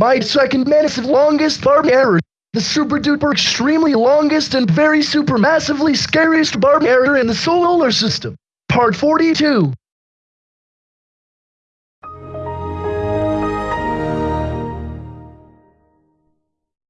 My second massive longest Barney error. The super duper extremely longest and very super massively scariest Barney error in the solar system. Part 42.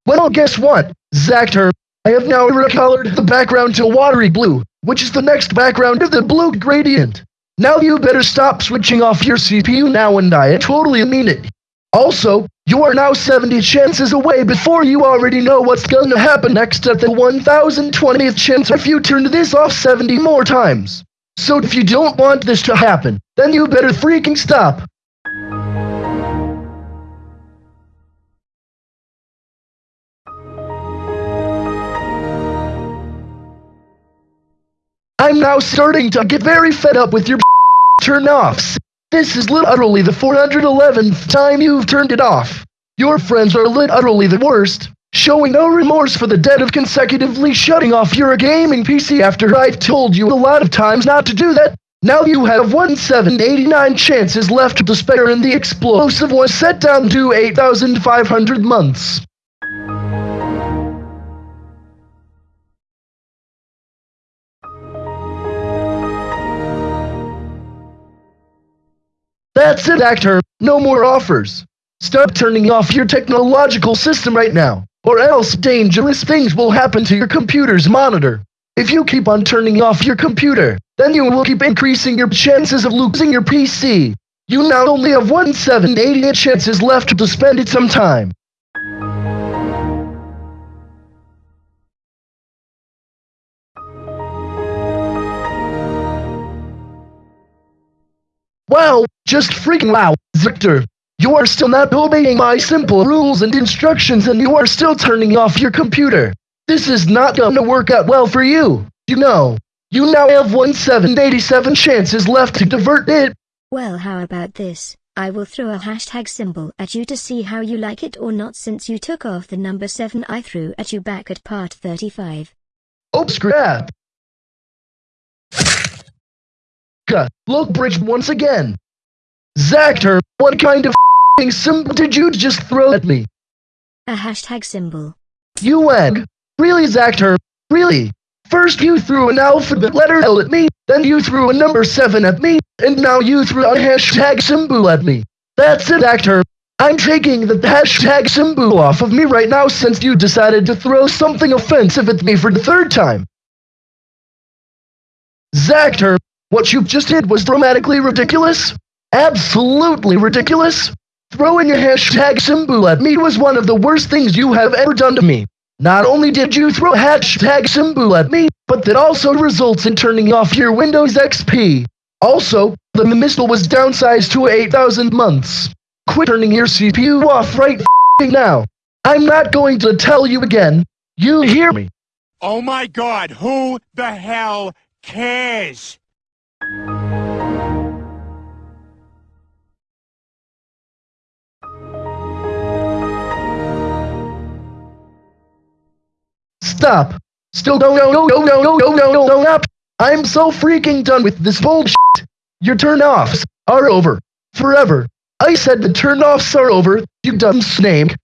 Well, guess what, Zactor? I have now recolored the background to watery blue, which is the next background of the blue gradient. Now you better stop switching off your CPU now and I totally mean it. Also, you are now 70 chances away before you already know what's gonna happen next at the 1020th chance if you turn this off 70 more times. So if you don't want this to happen, then you better freaking stop. I'm now starting to get very fed up with your turn-offs. This is literally the 411th time you've turned it off. Your friends are literally the worst, showing no remorse for the debt of consecutively shutting off your gaming PC after I've told you a lot of times not to do that. Now you have 1789 chances left to spare and the explosive was set down to 8,500 months. That's it, Zactor. No more offers. Stop turning off your technological system right now, or else dangerous things will happen to your computer's monitor. If you keep on turning off your computer, then you will keep increasing your chances of losing your PC. You now only have 1788 chances left to spend it some time. Wow, just freaking wow, Victor. You are still not obeying my simple rules and instructions and you are still turning off your computer. This is not gonna work out well for you. You know, you now have 1787 chances left to divert it. Well how about this? I will throw a hashtag symbol at you to see how you like it or not since you took off the number 7 I threw at you back at part 35. Oh scrap. Look bridge once again. Zactor, what kind of symbol did you just throw at me? A hashtag symbol. You egg. Really Zactor, really? First you threw an alphabet letter L at me, then you threw a number 7 at me, and now you threw a hashtag symbol at me. That's it Zactor. I'm taking the hashtag symbol off of me right now since you decided to throw something offensive at me for the third time. Zactor, what you've just did was dramatically ridiculous. Absolutely ridiculous. Throwing a hashtag symbol at me was one of the worst things you have ever done to me. Not only did you throw hashtag symbol at me, but that also results in turning off your Windows XP. Also, the missile was downsized to 8,000 months. Quit turning your CPU off right now. I'm not going to tell you again. You hear me? Oh my god, who the hell cares? Stop! Still no no no no no no no no no no! I'm so freaking done with this bullshit! Your turn-offs are over. Forever. I said the turn-offs are over, you dumb snake.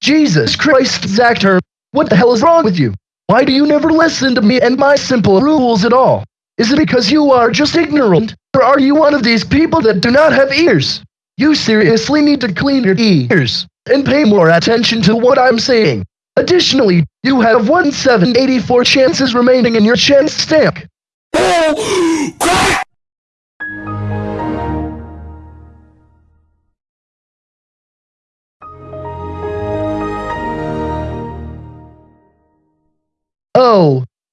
Jesus Christ, Zactor, what the hell is wrong with you? Why do you never listen to me and my simple rules at all? Is it because you are just ignorant, or are you one of these people that do not have ears? You seriously need to clean your ears and pay more attention to what I'm saying. Additionally, you have 1784 chances remaining in your chance stack. Oh,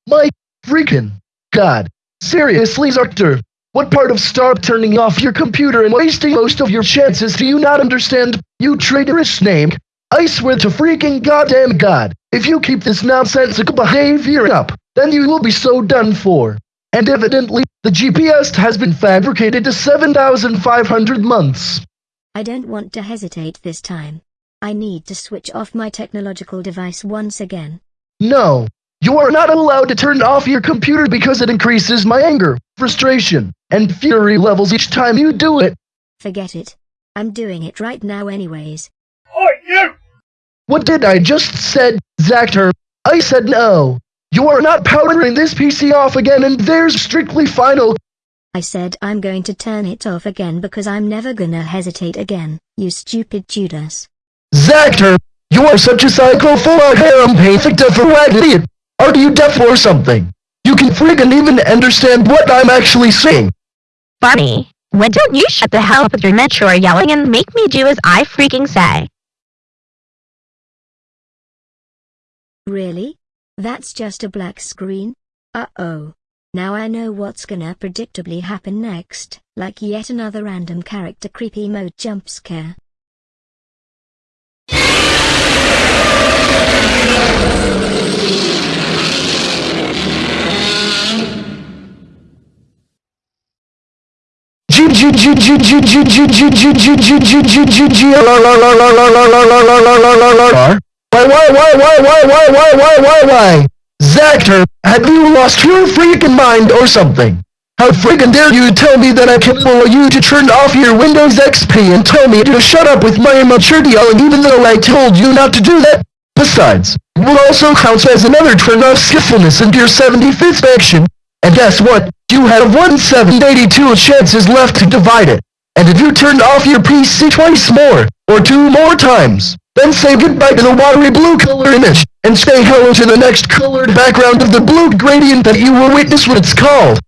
my freaking god. Seriously, Zactor, what part of stop turning off your computer and wasting most of your chances do you not understand, you traitorous snake? I swear to freaking goddamn god, if you keep this nonsensical behavior up, then you will be so done for. And evidently, the GPS has been fabricated to 7,500 months. I don't want to hesitate this time. I need to switch off my technological device once again. No, You are not allowed to turn off your computer because it increases my anger, frustration, and fury levels each time you do it. Forget it. I'm doing it right now anyways. What did I just said, Zactor? I said no. You are not powering this PC off again and there's strictly final. I said I'm going to turn it off again because I'm never gonna hesitate again, you stupid Judas. Zactor, you are such a psycho full of harem painful for idiot. Are you deaf or something? You can friggin' even understand what I'm actually saying. Barney, why don't you shut the hell up with your mature yelling and make me do as I freaking say? Really? That's just a black screen? Uh-oh. Now I know what's gonna predictably happen next, like yet another random character creepy mode jump scare. Why why why why why why why why why why Zactor, have you lost your freaking mind or something? How freaking dare you tell me that I can allow you to turn off your Windows XP and tell me to shut up with my immaturity yelling even though I told you not to do that? Besides, it will also count as another turn off skillfulness into your 75th action. And guess what? You have 1 782 chances left to divide it. And if you turned off your PC twice more, or two more times, then say goodbye to the watery blue color image, and say hello to the next colored background of the blue gradient that you will witness what it's called.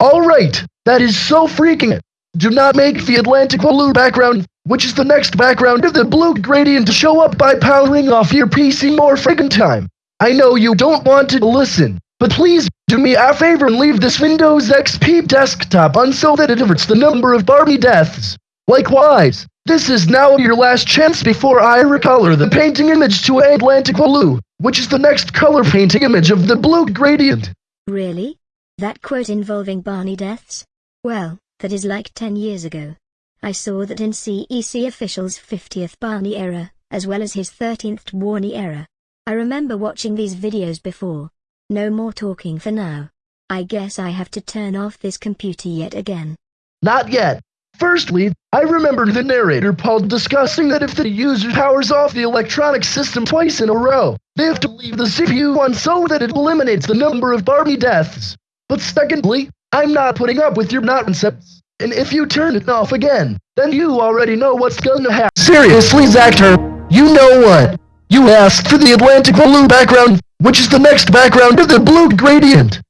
Alright, that is so freaking. Do not make the Atlantic blue background, which is the next background of the blue gradient, to show up by powering off your PC more friggin' time. I know you don't want to listen, but please do me a favor and leave this Windows XP desktop on so that it averts the number of Barney deaths. Likewise, this is now your last chance before I recolor the painting image to Atlantic blue, which is the next color painting image of the blue gradient. Really? That quote involving Barney deaths? Well, that is like 10 years ago. I saw that in CEC officials' 50th Barney era, as well as his 13th Barney era. I remember watching these videos before. No more talking for now. I guess I have to turn off this computer yet again. Not yet. Firstly, I remember the narrator Paul discussing that if the user powers off the electronic system twice in a row, they have to leave the CPU on so that it eliminates the number of Barney deaths. But secondly, I'm not putting up with your nonsense. And if you turn it off again, then you already know what's gonna happen. Seriously, Zactor, you know what? You asked for the Atlantic blue background, which is the next background of the blue gradient.